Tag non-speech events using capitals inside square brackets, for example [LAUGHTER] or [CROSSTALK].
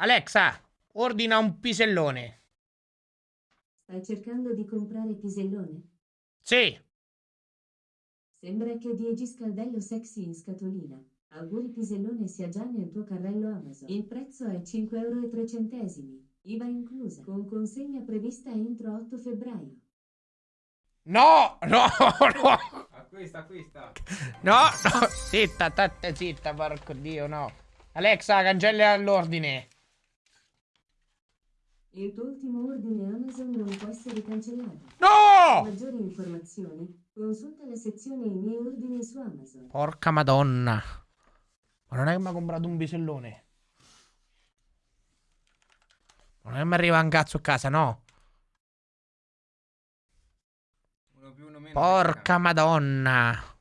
Alexa, ordina un pisellone. Stai cercando di comprare pisellone? Sì. Sembra che Diegi Scaldello sexy in scatolina. Auguri pisellone sia già nel tuo carrello Amazon. Il prezzo è 5,03 euro. IVA inclusa. Con consegna prevista entro 8 febbraio. No, no, [LAUGHS] no. Acquista, acquista. No, no. Zitta, tatte, zitta, porco dio, no. Alexa, cancella l'ordine. Il tuo ultimo ordine Amazon non può essere cancellato. Per No! maggiori informazioni, consulta la sezione I miei ordini su Amazon. Porca madonna. Ma non è che mi ha comprato un pisellone. Non è che mi arriva un cazzo a casa, no. Uno più, uno meno. Porca madonna.